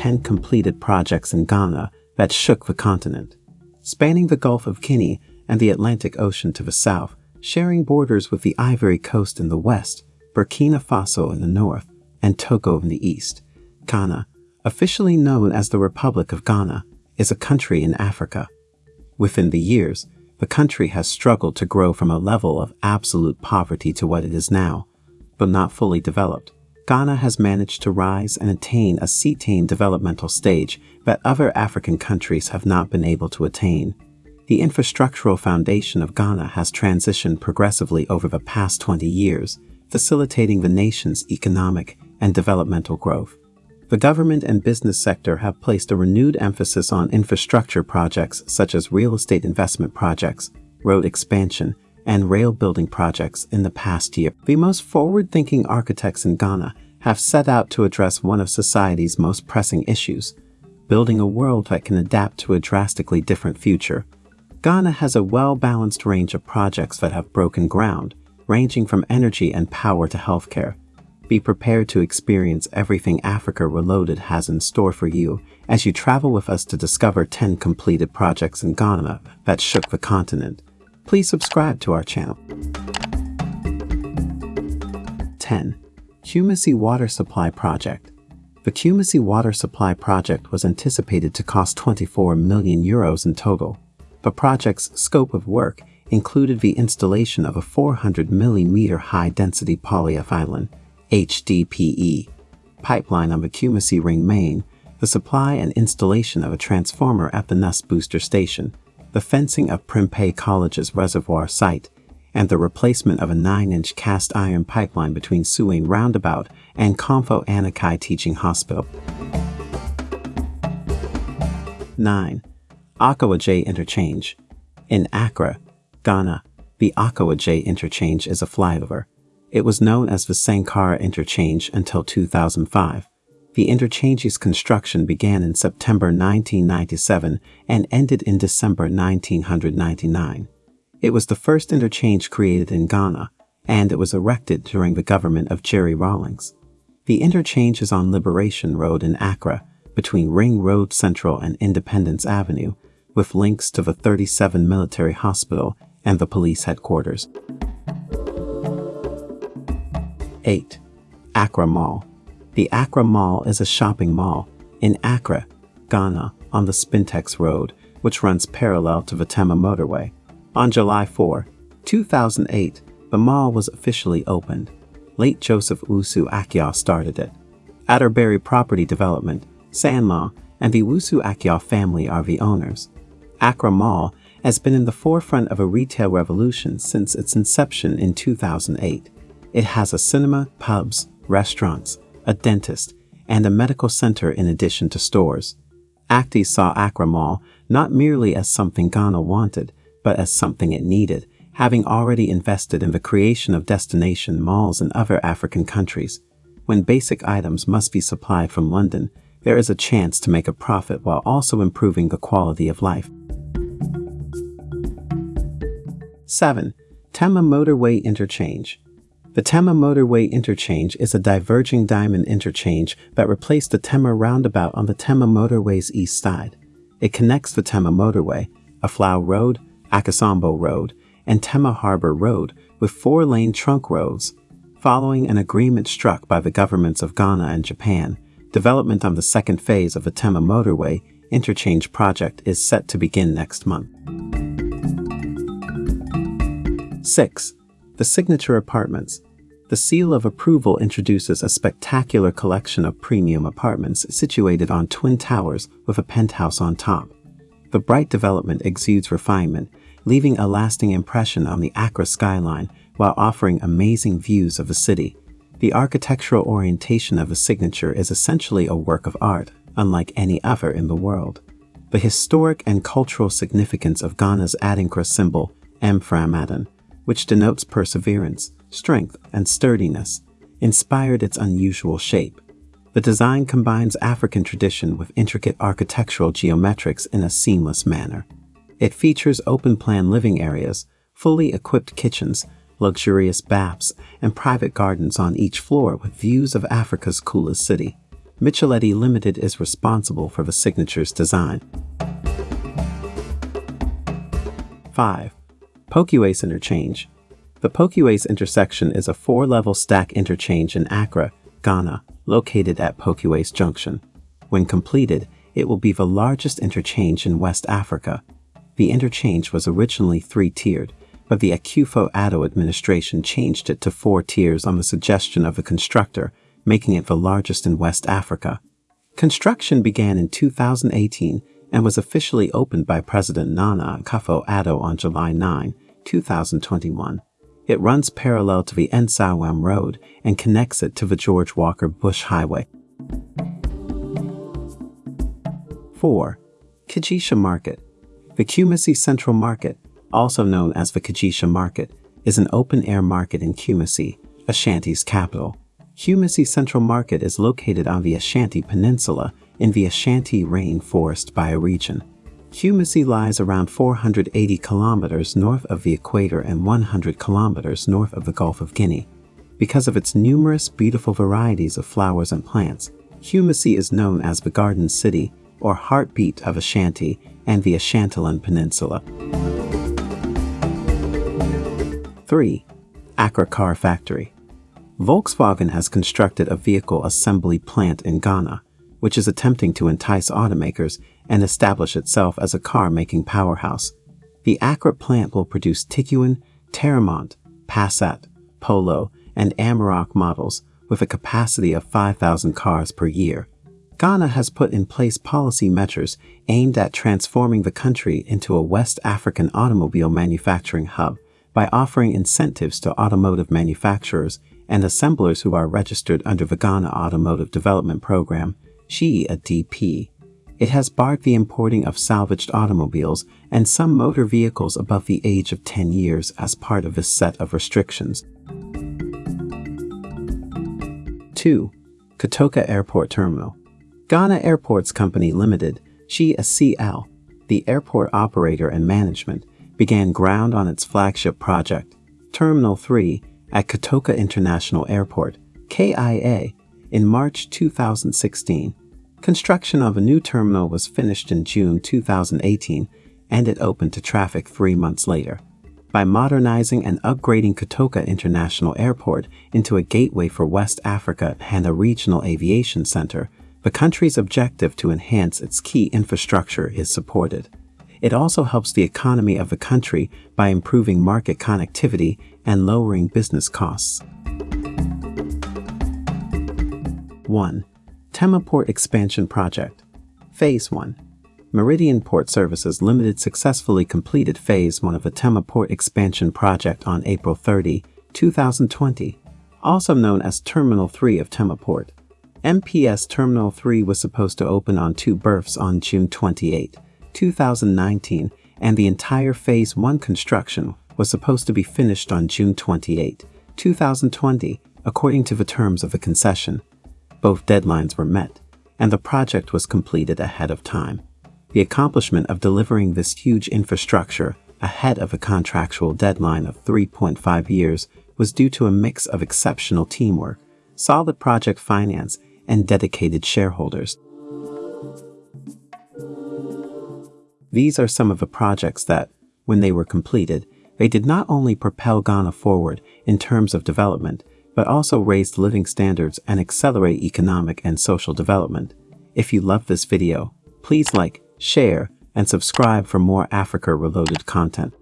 10 completed projects in Ghana that shook the continent. Spanning the Gulf of Guinea and the Atlantic Ocean to the south, sharing borders with the Ivory Coast in the west, Burkina Faso in the north, and Togo in the east, Ghana, officially known as the Republic of Ghana, is a country in Africa. Within the years, the country has struggled to grow from a level of absolute poverty to what it is now, but not fully developed. Ghana has managed to rise and attain a cetane developmental stage that other African countries have not been able to attain. The infrastructural foundation of Ghana has transitioned progressively over the past 20 years, facilitating the nation's economic and developmental growth. The government and business sector have placed a renewed emphasis on infrastructure projects such as real estate investment projects, road expansion, and rail building projects in the past year. The most forward-thinking architects in Ghana have set out to address one of society's most pressing issues, building a world that can adapt to a drastically different future. Ghana has a well-balanced range of projects that have broken ground, ranging from energy and power to healthcare. Be prepared to experience everything Africa Reloaded has in store for you as you travel with us to discover 10 completed projects in Ghana that shook the continent please subscribe to our channel. 10. Kumasi Water Supply Project The Kumasi Water Supply Project was anticipated to cost 24 million euros in total. The project's scope of work included the installation of a 400 millimeter high-density polyethylene HDPE pipeline on the Kumasi Ring main, the supply and installation of a transformer at the Nuss booster station, the fencing of Prempeh College's reservoir site, and the replacement of a 9-inch cast iron pipeline between Suame Roundabout and Komfo Anokye Teaching Hospital. 9. Akwa Interchange In Accra, Ghana, the Akwa Interchange is a flyover. It was known as the Sankara Interchange until 2005. The interchange's construction began in September 1997 and ended in December 1999. It was the first interchange created in Ghana, and it was erected during the government of Jerry Rawlings. The interchange is on Liberation Road in Accra, between Ring Road Central and Independence Avenue, with links to the 37 Military Hospital and the police headquarters. 8. Accra Mall the Accra Mall is a shopping mall in Accra, Ghana, on the Spintex Road, which runs parallel to the Tema motorway. On July 4, 2008, the mall was officially opened. Late Joseph Usu Akyah started it. Atterbury Property Development, Sanlam, and the Wusu Akyah family are the owners. Accra Mall has been in the forefront of a retail revolution since its inception in 2008. It has a cinema, pubs, restaurants, a dentist, and a medical center in addition to stores. Actis saw Accra Mall not merely as something Ghana wanted, but as something it needed, having already invested in the creation of destination malls in other African countries. When basic items must be supplied from London, there is a chance to make a profit while also improving the quality of life. 7. Tema Motorway Interchange the Tema Motorway Interchange is a diverging diamond interchange that replaced the Tema roundabout on the Tema Motorway's east side. It connects the Tema Motorway, Aflao Road, Akosombo Road, and Tema Harbor Road with four-lane trunk roads. Following an agreement struck by the governments of Ghana and Japan, development on the second phase of the Tema Motorway interchange project is set to begin next month. 6 the Signature Apartments. The seal of approval introduces a spectacular collection of premium apartments situated on twin towers with a penthouse on top. The bright development exudes refinement, leaving a lasting impression on the Accra skyline while offering amazing views of the city. The architectural orientation of the signature is essentially a work of art, unlike any other in the world. The historic and cultural significance of Ghana's Adinkra symbol, Mframadan, which denotes perseverance, strength, and sturdiness, inspired its unusual shape. The design combines African tradition with intricate architectural geometrics in a seamless manner. It features open-plan living areas, fully equipped kitchens, luxurious baths, and private gardens on each floor with views of Africa's coolest city. Micheletti Limited is responsible for the signature's design. 5. Pokuase Interchange The Pokuase intersection is a four-level stack interchange in Accra, Ghana, located at Pokuase Junction. When completed, it will be the largest interchange in West Africa. The interchange was originally three-tiered, but the Akufo-Addo administration changed it to four tiers on the suggestion of the constructor, making it the largest in West Africa. Construction began in 2018 and was officially opened by President Nana Akufo-Addo on July 9, 2021. It runs parallel to the Nsawam Road and connects it to the George Walker Bush Highway. 4. Kejetia Market The Kumasi Central Market, also known as the Kejetia Market, is an open-air market in Kumasi, Ashanti's capital. Kumasi Central Market is located on the Ashanti Peninsula in the Ashanti Rainforest bioregion. Kumasi lies around 480 kilometers north of the equator and 100 kilometers north of the Gulf of Guinea. Because of its numerous beautiful varieties of flowers and plants, Kumasi is known as the Garden City or heartbeat of Ashanti and the Ashantilan Peninsula. 3. Accra Car Factory Volkswagen has constructed a vehicle assembly plant in Ghana, which is attempting to entice automakers and establish itself as a car-making powerhouse. The Accra plant will produce Tiguan, Teramont, Passat, Polo, and Amarok models with a capacity of 5,000 cars per year. Ghana has put in place policy measures aimed at transforming the country into a West African automobile manufacturing hub by offering incentives to automotive manufacturers and assemblers who are registered under the Ghana Automotive Development Program, SHIA DP. It has barred the importing of salvaged automobiles and some motor vehicles above the age of 10 years as part of this set of restrictions. 2. Kotoka Airport Terminal Ghana Airports Company Limited, GSCL, the airport operator and management, began ground on its flagship project, Terminal 3, at Kotoka International Airport, KIA, in March 2016. Construction of a new terminal was finished in June 2018 and it opened to traffic three months later. By modernizing and upgrading Kotoka International Airport into a gateway for West Africa and a regional aviation center, the country's objective to enhance its key infrastructure is supported. It also helps the economy of the country by improving market connectivity and lowering business costs. 1. Tema Port Expansion Project Phase 1 Meridian Port Services Limited successfully completed Phase 1 of the Tema Port Expansion Project on April 30, 2020, also known as Terminal 3 of Tema Port. MPS Terminal 3 was supposed to open on two berths on June 28, 2019, and the entire Phase 1 construction was supposed to be finished on June 28, 2020, according to the terms of the concession. Both deadlines were met, and the project was completed ahead of time. The accomplishment of delivering this huge infrastructure ahead of a contractual deadline of 3.5 years was due to a mix of exceptional teamwork, solid project finance, and dedicated shareholders. These are some of the projects that, when they were completed, they did not only propel Ghana forward in terms of development, but also raise living standards and accelerate economic and social development. If you love this video, please like, share, and subscribe for more Africa-related content.